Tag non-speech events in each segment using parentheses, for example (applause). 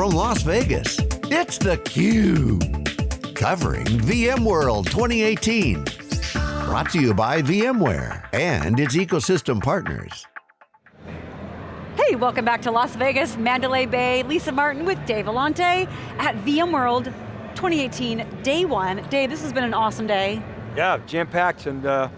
from Las Vegas, it's theCUBE. Covering VMworld 2018. Brought to you by VMware and its ecosystem partners. Hey, welcome back to Las Vegas, Mandalay Bay. Lisa Martin with Dave Vellante at VMworld 2018, day one. Dave, this has been an awesome day. Yeah, jam-packed and uh,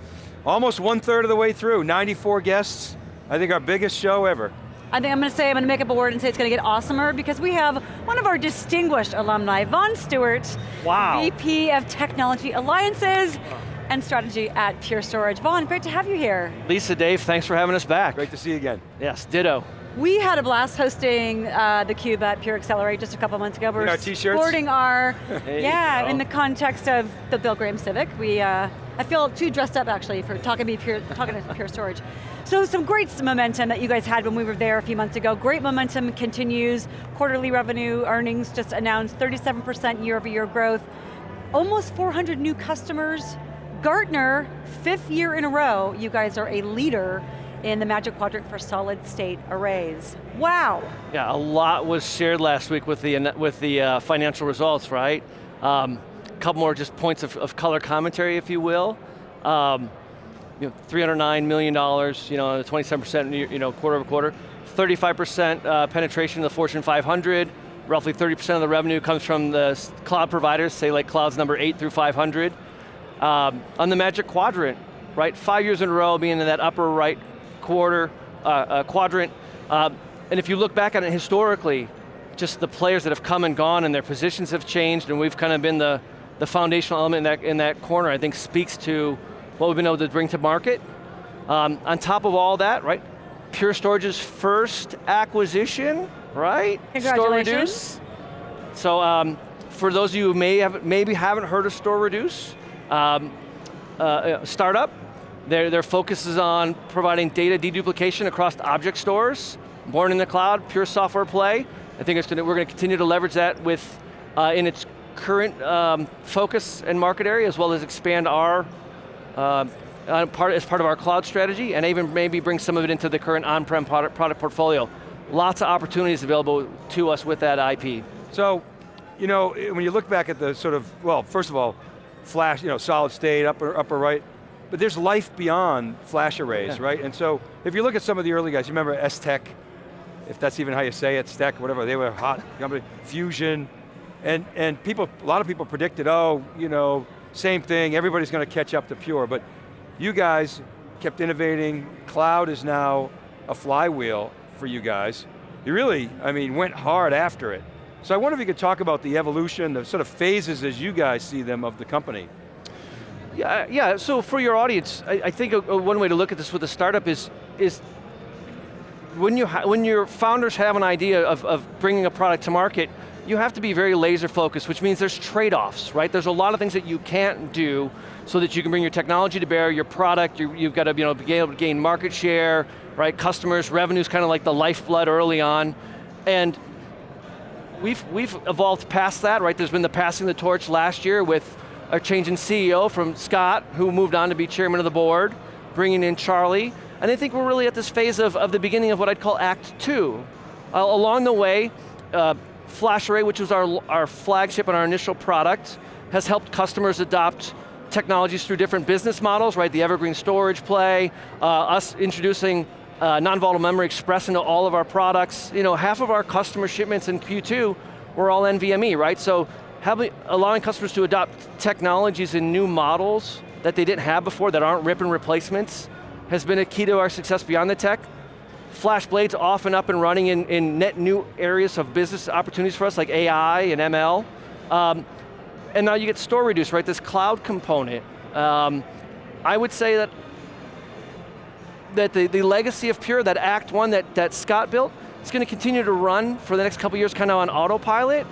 almost one third of the way through, 94 guests. I think our biggest show ever. I think I'm going to say, I'm going to make up a word and say it's going to get awesomer because we have one of our distinguished alumni, Vaughn Stewart, wow. VP of Technology Alliances and Strategy at Pure Storage. Vaughn, great to have you here. Lisa, Dave, thanks for having us back. Great to see you again. Yes, ditto. We had a blast hosting uh, theCUBE at Pure Accelerate just a couple months ago. We are t-shirts? sporting our, (laughs) yeah, in the context of the Bill Graham Civic. We, uh, I feel too dressed up actually for talking to, Pure, talking to Pure Storage. So some great momentum that you guys had when we were there a few months ago. Great momentum continues. Quarterly revenue earnings just announced 37% year over year growth. Almost 400 new customers. Gartner, fifth year in a row, you guys are a leader in the Magic Quadrant for solid state arrays. Wow. Yeah, a lot was shared last week with the, with the uh, financial results, right? Um, couple more just points of, of color commentary, if you will. Um, you know, $309 million, you know, 27% you know, quarter over quarter. 35% uh, penetration of the Fortune 500. Roughly 30% of the revenue comes from the cloud providers, say like clouds number eight through 500. Um, on the Magic Quadrant, right? Five years in a row being in that upper right quarter, uh, uh, quadrant. Uh, and if you look back on it historically, just the players that have come and gone and their positions have changed and we've kind of been the, the foundational element in that, in that corner, I think speaks to what we've been able to bring to market. Um, on top of all that, right, Pure Storage's first acquisition, right? Congratulations. Store So um, for those of you who may have, maybe haven't heard of StorReduce, um, uh, uh, startup, their, their focus is on providing data deduplication across object stores, born in the cloud, pure software play. I think gonna, we're going to continue to leverage that with, uh, in its current um, focus and market area, as well as expand our uh, part, as part of our cloud strategy, and even maybe bring some of it into the current on-prem product, product portfolio. Lots of opportunities available to us with that IP. So, you know, when you look back at the sort of, well, first of all, flash, you know, solid state, upper, upper right, but there's life beyond flash arrays, yeah. right? And so, if you look at some of the early guys, you remember S-Tech, if that's even how you say it, Stack, whatever, they were hot company, Fusion, and, and people, a lot of people predicted, oh, you know, same thing, everybody's going to catch up to Pure, but you guys kept innovating, cloud is now a flywheel for you guys. You really, I mean, went hard after it. So I wonder if you could talk about the evolution, the sort of phases as you guys see them of the company. Yeah, yeah. so for your audience, I, I think a, a one way to look at this with a startup is, is when, you when your founders have an idea of, of bringing a product to market, you have to be very laser focused, which means there's trade-offs, right? There's a lot of things that you can't do so that you can bring your technology to bear, your product, you, have got to you know, be able to gain market share, right? Customers, revenue's kind of like the lifeblood early on. And we've, we've evolved past that, right? There's been the passing the torch last year with a change in CEO from Scott, who moved on to be chairman of the board, bringing in Charlie. And I think we're really at this phase of, of the beginning of what I'd call Act Two. Uh, along the way, uh, FlashArray, which was our, our flagship and our initial product, has helped customers adopt technologies through different business models, right? The Evergreen storage play, uh, us introducing uh, non-volatile memory express into all of our products. You know, half of our customer shipments in Q2 were all NVMe, right? So having, allowing customers to adopt technologies in new models that they didn't have before that aren't rip and replacements has been a key to our success beyond the tech. FlashBlade's off and up and running in, in net new areas of business opportunities for us, like AI and ML. Um, and now you get StorReduce, right? This cloud component. Um, I would say that that the, the legacy of Pure, that Act One that, that Scott built, is going to continue to run for the next couple years kind of on autopilot.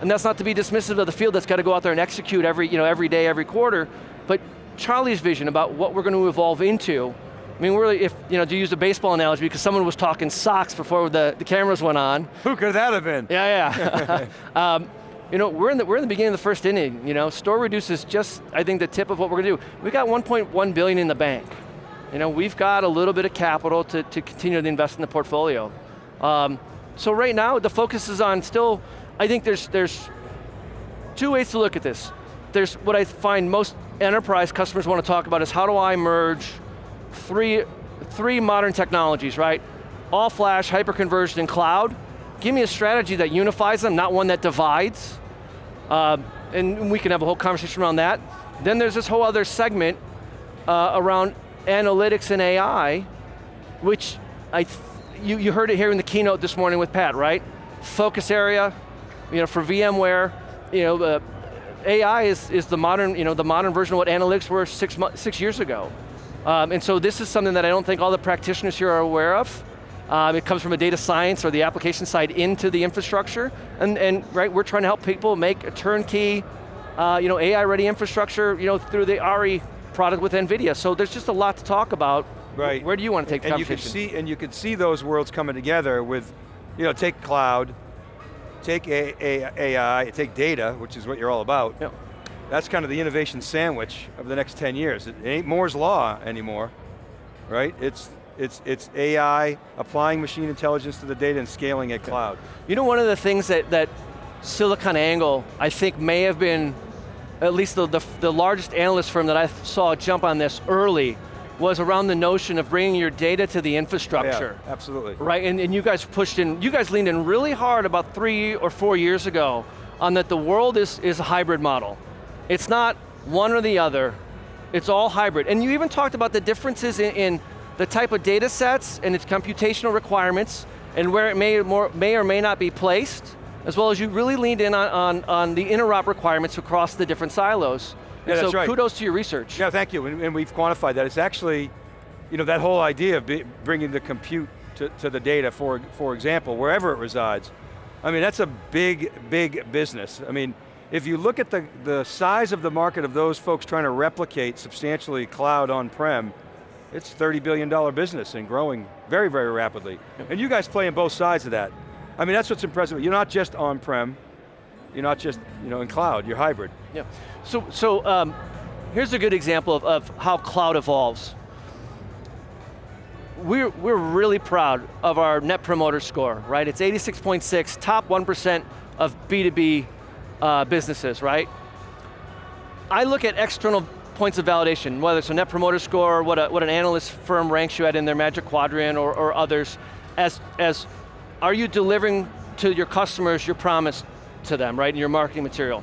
And that's not to be dismissive of the field that's got to go out there and execute every, you know, every day, every quarter. But Charlie's vision about what we're going to evolve into I mean, really, if, you know, to use a baseball analogy, because someone was talking socks before the, the cameras went on. Who could that have been? Yeah, yeah. (laughs) (laughs) um, you know, we're in, the, we're in the beginning of the first inning, you know, StorReduce is just, I think, the tip of what we're going to do. We got 1.1 billion in the bank. You know, we've got a little bit of capital to, to continue to invest in the portfolio. Um, So right now, the focus is on still, I think there's, there's two ways to look at this. There's what I find most enterprise customers want to talk about is how do I merge three, three modern technologies, right? All flash, hyperconverged, and cloud. Give me a strategy that unifies them, not one that divides. Uh, and we can have a whole conversation around that. Then there's this whole other segment uh, around analytics and AI, which I you, you heard it here in the keynote this morning with Pat, right? Focus area, you know, for VMware, you know, uh, AI is, is the modern, you know, the modern version of what analytics were six, six years ago. Um, and so this is something that I don't think all the practitioners here are aware of. Um, it comes from a data science or the application side into the infrastructure, and, and right, we're trying to help people make a turnkey, uh, you know, AI-ready infrastructure, you know, through the AIRI product with NVIDIA. So there's just a lot to talk about. Right. Where do you want to take the and conversation? You can see, and you can see those worlds coming together with, you know, take cloud, take AI, take data, which is what you're all about. Yep. That's kind of the innovation sandwich of the next 10 years. It ain't Moore's Law anymore, right? It's, it's, it's AI, applying machine intelligence to the data and scaling at cloud. You know one of the things that, that SiliconANGLE, I think may have been, at least the, the, the largest analyst firm that I saw jump on this early, was around the notion of bringing your data to the infrastructure. Yeah, absolutely. Right, and, and you guys pushed in, you guys leaned in really hard about three or four years ago on that the world is, is a hybrid model. It's not one or the other, it's all hybrid. And you even talked about the differences in, in the type of data sets and its computational requirements and where it may, more, may or may not be placed, as well as you really leaned in on, on, on the interop requirements across the different silos. Yeah, so that's right. kudos to your research. Yeah, thank you, and, and we've quantified that. It's actually, you know, that whole idea of be, bringing the compute to, to the data, for, for example, wherever it resides. I mean, that's a big, big business. I mean, if you look at the, the size of the market of those folks trying to replicate substantially cloud on-prem, it's $30 billion business and growing very, very rapidly. And you guys play in both sides of that. I mean, that's what's impressive. You're not just on-prem, you're not just you know, in cloud, you're hybrid. Yeah, so, so um, here's a good example of, of how cloud evolves. We're, we're really proud of our net promoter score, right? It's 86.6, top 1% of B2B uh, businesses, right? I look at external points of validation, whether it's a net promoter score, what, a, what an analyst firm ranks you at in their magic quadrant or, or others, as, as are you delivering to your customers your promise to them, right, in your marketing material?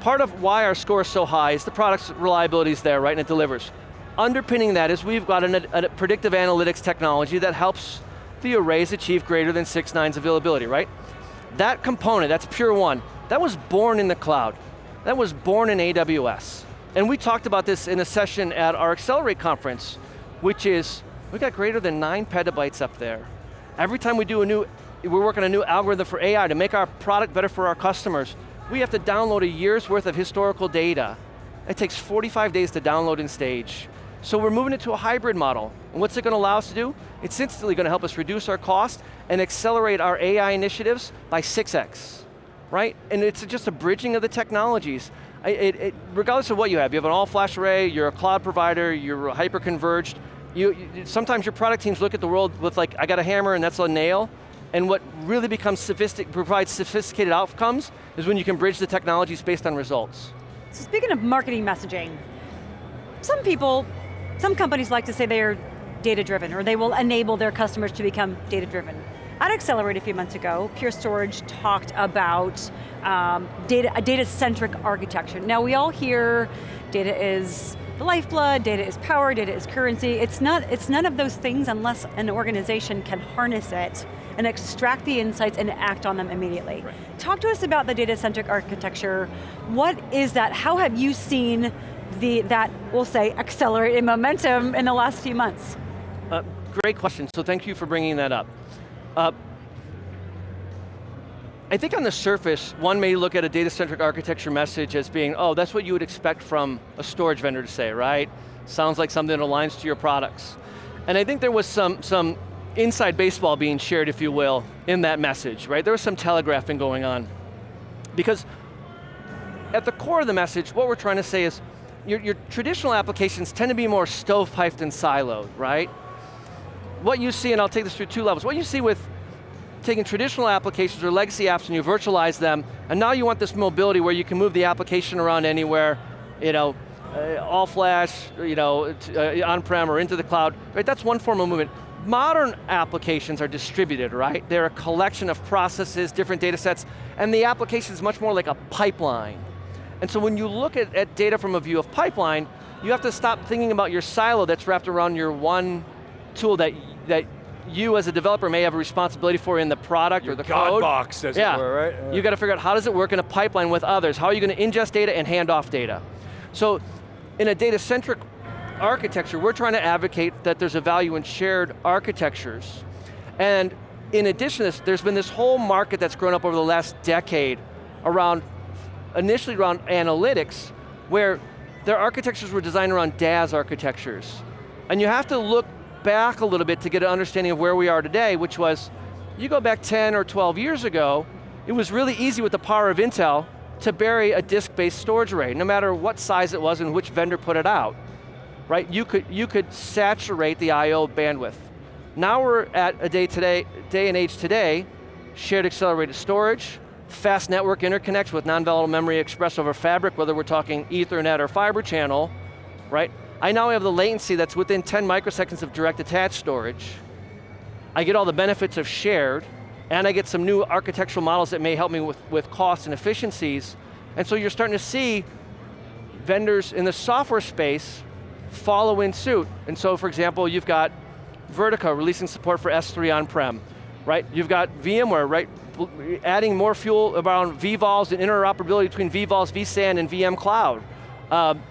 Part of why our score is so high is the product's reliability is there, right, and it delivers. Underpinning that is we've got an, a predictive analytics technology that helps the arrays achieve greater than six nines availability, right? That component, that's Pure1, that was born in the cloud. That was born in AWS. And we talked about this in a session at our Accelerate conference, which is, we got greater than nine petabytes up there. Every time we do a new, we're working on a new algorithm for AI to make our product better for our customers, we have to download a year's worth of historical data. It takes 45 days to download and stage. So we're moving it to a hybrid model. And what's it going to allow us to do? It's instantly going to help us reduce our cost and accelerate our AI initiatives by 6x, right? And it's just a bridging of the technologies. It, it, regardless of what you have, you have an all-flash array, you're a cloud provider, you're hyper-converged, you, you, sometimes your product teams look at the world with like, I got a hammer and that's a nail, and what really becomes sophistic, provides sophisticated outcomes is when you can bridge the technologies based on results. So speaking of marketing messaging, some people, some companies like to say they are data driven or they will enable their customers to become data driven. At Accelerate a few months ago, Pure Storage talked about um, data, a data-centric architecture. Now we all hear data is the lifeblood, data is power, data is currency. It's, not, it's none of those things unless an organization can harness it and extract the insights and act on them immediately. Right. Talk to us about the data-centric architecture. What is that? How have you seen the, that, we'll say, accelerate in momentum in the last few months? Uh, great question, so thank you for bringing that up. Uh, I think on the surface, one may look at a data-centric architecture message as being, oh, that's what you would expect from a storage vendor to say, right? Sounds like something that aligns to your products. And I think there was some, some inside baseball being shared, if you will, in that message, right? There was some telegraphing going on. Because at the core of the message, what we're trying to say is, your, your traditional applications tend to be more stovepiped and siloed, right? What you see, and I'll take this through two levels, what you see with taking traditional applications or legacy apps and you virtualize them, and now you want this mobility where you can move the application around anywhere, you know, uh, all flash, you know, uh, on-prem or into the cloud, right? That's one form of movement. Modern applications are distributed, right? They're a collection of processes, different data sets, and the application is much more like a pipeline. And so when you look at, at data from a view of pipeline, you have to stop thinking about your silo that's wrapped around your one tool that, that you as a developer may have a responsibility for in the product Your or the God code. box, as it yeah. were, right? Yeah. You got to figure out how does it work in a pipeline with others? How are you going to ingest data and hand off data? So in a data-centric architecture, we're trying to advocate that there's a value in shared architectures. And in addition to this, there's been this whole market that's grown up over the last decade around, initially around analytics, where their architectures were designed around DAS architectures. And you have to look back a little bit to get an understanding of where we are today, which was, you go back 10 or 12 years ago, it was really easy with the power of Intel to bury a disk-based storage array, no matter what size it was and which vendor put it out. Right, you could, you could saturate the I.O. bandwidth. Now we're at a day today, day and age today, shared accelerated storage, fast network interconnects with non-volatile memory expressed over fabric, whether we're talking ethernet or fiber channel, right? I now have the latency that's within 10 microseconds of direct attached storage. I get all the benefits of shared, and I get some new architectural models that may help me with, with costs and efficiencies. And so you're starting to see vendors in the software space follow in suit. And so for example, you've got Vertica releasing support for S3 on-prem, right? You've got VMware, right? Adding more fuel around vVols and interoperability between vVols, vSAN, and VM Cloud. Um,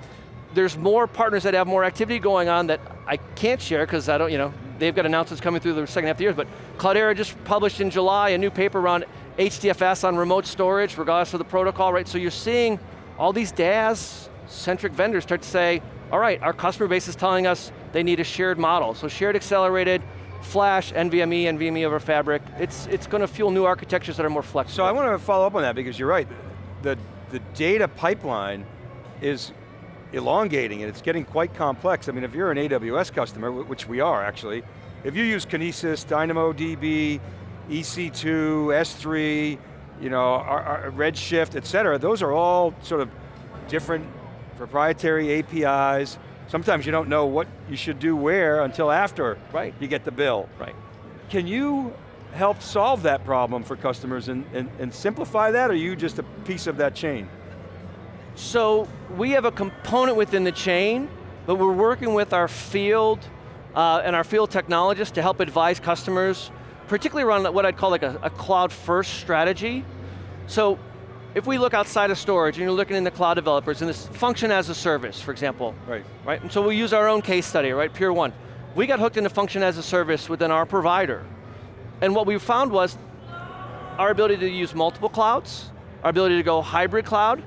there's more partners that have more activity going on that I can't share because I don't, you know, they've got announcements coming through the second half of the year, but Cloudera just published in July a new paper around HDFS on remote storage, regardless of the protocol, right? So you're seeing all these DAS-centric vendors start to say, all right, our customer base is telling us they need a shared model. So shared accelerated, flash, NVMe, NVMe over fabric, it's, it's going to fuel new architectures that are more flexible. So I want to follow up on that because you're right. The, the data pipeline is elongating and it's getting quite complex. I mean, if you're an AWS customer, which we are actually, if you use Kinesis, DynamoDB, EC2, S3, you know, our, our Redshift, et cetera, those are all sort of different proprietary APIs. Sometimes you don't know what you should do where until after Right. you get the bill. Right. Can you help solve that problem for customers and, and, and simplify that, or are you just a piece of that chain? So we have a component within the chain, but we're working with our field uh, and our field technologists to help advise customers, particularly around what I'd call like a, a cloud first strategy. So if we look outside of storage and you're looking in the cloud developers and this function as a service, for example, Right. right? And so we use our own case study, right, Pure1. We got hooked into function as a service within our provider. And what we found was our ability to use multiple clouds, our ability to go hybrid cloud,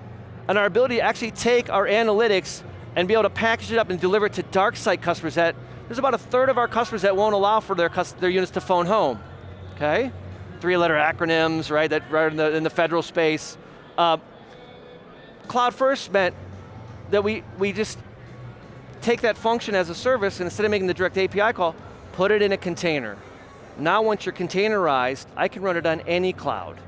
and our ability to actually take our analytics and be able to package it up and deliver it to dark site customers that, there's about a third of our customers that won't allow for their, their units to phone home, okay? Three letter acronyms, right, that right in the, in the federal space. Uh, Cloud first meant that we, we just take that function as a service and instead of making the direct API call, put it in a container. Now once you're containerized, I can run it on any cloud,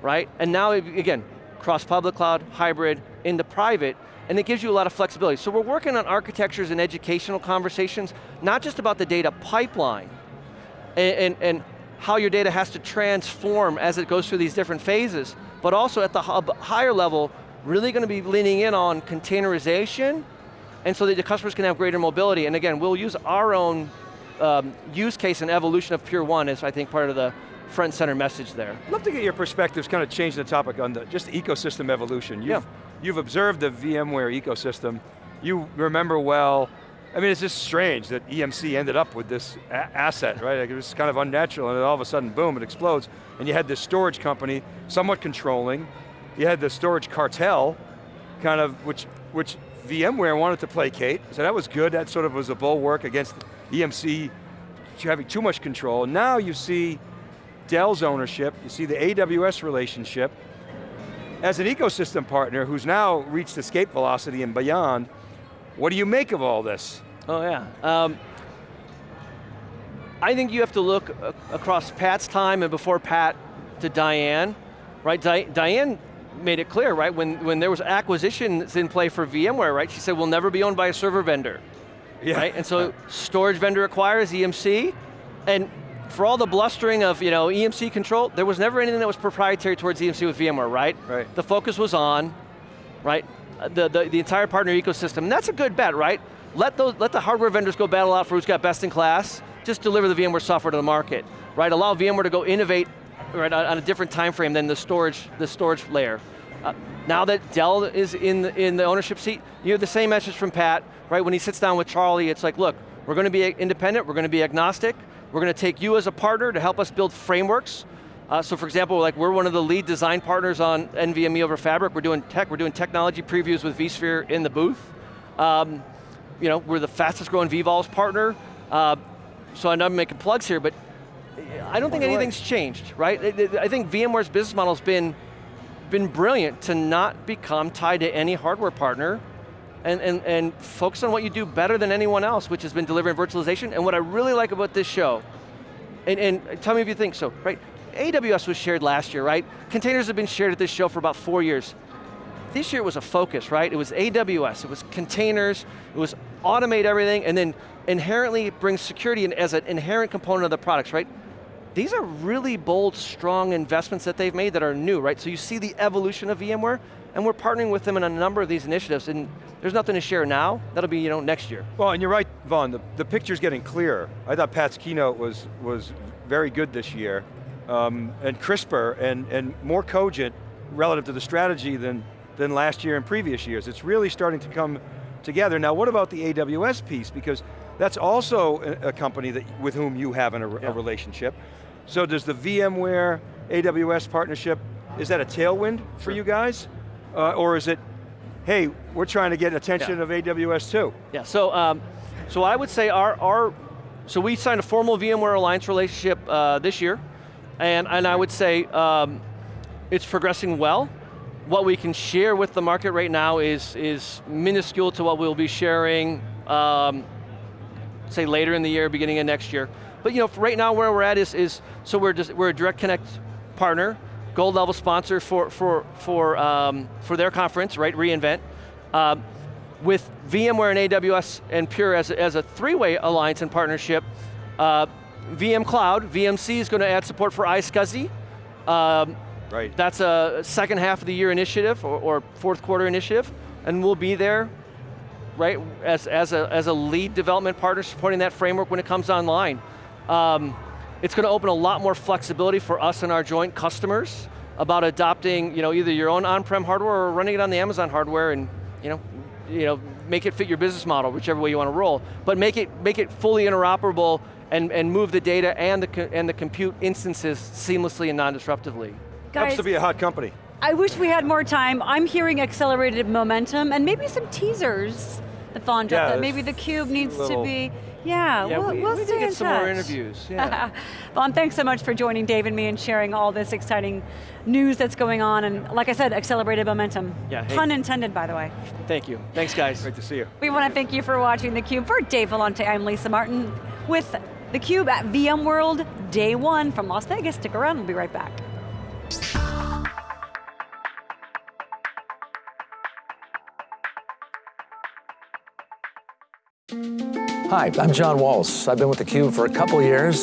right? And now, again, cross public cloud, hybrid, into private, and it gives you a lot of flexibility. So we're working on architectures and educational conversations, not just about the data pipeline, and, and, and how your data has to transform as it goes through these different phases, but also at the higher level, really going to be leaning in on containerization, and so that the customers can have greater mobility. And again, we'll use our own um, use case and evolution of Pure1 as I think part of the front center message there. Love to get your perspectives, kind of change the topic on the, just ecosystem evolution. You've, Yeah. you've observed the VMware ecosystem. You remember well, I mean, it's just strange that EMC ended up with this asset, right? Like, it was kind of unnatural and then all of a sudden, boom, it explodes. And you had this storage company, somewhat controlling. You had the storage cartel, kind of, which, which VMware wanted to placate. So that was good, that sort of was a bulwark against EMC having too much control. Now you see Dell's ownership, you see the AWS relationship. As an ecosystem partner who's now reached escape velocity and beyond, what do you make of all this? Oh yeah. Um, I think you have to look across Pat's time and before Pat to Diane, right? Di Diane made it clear, right? When, when there was acquisitions in play for VMware, right? She said, we'll never be owned by a server vendor. Yeah. Right? And so (laughs) storage vendor acquires EMC, and for all the blustering of you know, EMC control, there was never anything that was proprietary towards EMC with VMware, right? Right. The focus was on, right, uh, the, the, the entire partner ecosystem. And that's a good bet, right? Let, those, let the hardware vendors go battle out for who's got best in class, just deliver the VMware software to the market, right? Allow VMware to go innovate right, on a different time frame than the storage, the storage layer. Uh, now that Dell is in the, in the ownership seat, you have the same message from Pat, right? When he sits down with Charlie, it's like, look, we're going to be independent, we're going to be agnostic, we're going to take you as a partner to help us build frameworks. Uh, so for example, like we're one of the lead design partners on NVMe over Fabric. We're doing tech, we're doing technology previews with vSphere in the booth. Um, you know, we're the fastest growing vVols partner. Uh, so I know I'm making plugs here, but I don't think anything's changed, right? I think VMware's business model has been been brilliant to not become tied to any hardware partner and, and, and focus on what you do better than anyone else, which has been delivering virtualization. And what I really like about this show, and, and tell me if you think so, right? AWS was shared last year, right? Containers have been shared at this show for about four years. This year was a focus, right? It was AWS, it was containers, it was automate everything, and then inherently bring security in as an inherent component of the products, right? these are really bold, strong investments that they've made that are new, right? So you see the evolution of VMware, and we're partnering with them in a number of these initiatives, and there's nothing to share now, that'll be you know, next year. Well, and you're right, Vaughn, the, the picture's getting clearer. I thought Pat's keynote was, was very good this year, um, and crisper, and, and more cogent relative to the strategy than, than last year and previous years. It's really starting to come together. Now what about the AWS piece? Because that's also a, a company that, with whom you have an, a, yeah. a relationship. So does the VMware AWS partnership, is that a tailwind for sure. you guys? Uh, or is it, hey, we're trying to get attention yeah. of AWS too? Yeah, so, um, so I would say our, our, so we signed a formal VMware Alliance relationship uh, this year, and, and I would say um, it's progressing well. What we can share with the market right now is, is minuscule to what we'll be sharing um, say later in the year, beginning of next year. But you know, right now where we're at is, is so we're, just, we're a Direct Connect partner, gold level sponsor for, for, for, um, for their conference, right, reInvent. Um, with VMware and AWS and Pure as a, as a three-way alliance and partnership, uh, VM Cloud, VMC is going to add support for iSCSI. Um, right. That's a second half of the year initiative or, or fourth quarter initiative, and we'll be there right, as, as, a, as a lead development partner supporting that framework when it comes online. Um, it's going to open a lot more flexibility for us and our joint customers about adopting you know, either your own on-prem hardware or running it on the Amazon hardware and you know, you know, make it fit your business model, whichever way you want to roll. But make it, make it fully interoperable and, and move the data and the, and the compute instances seamlessly and non-disruptively. Happens to be a hot company. I wish we had more time. I'm hearing accelerated momentum and maybe some teasers the Vaughn yeah, that maybe the cube needs to be, yeah, yeah we'll, we, we'll we stay get in some touch. more interviews, (laughs) yeah. Vaughn, thanks so much for joining Dave and me and sharing all this exciting news that's going on and like I said, accelerated momentum. Yeah, hey. Pun intended, by the way. Thank you, thanks guys. Great to see you. We want to thank you for watching theCUBE. For Dave Vellante, I'm Lisa Martin with theCUBE at VMworld Day One from Las Vegas. Stick around, we'll be right back. Hi, I'm John Walls. I've been with theCUBE for a couple years.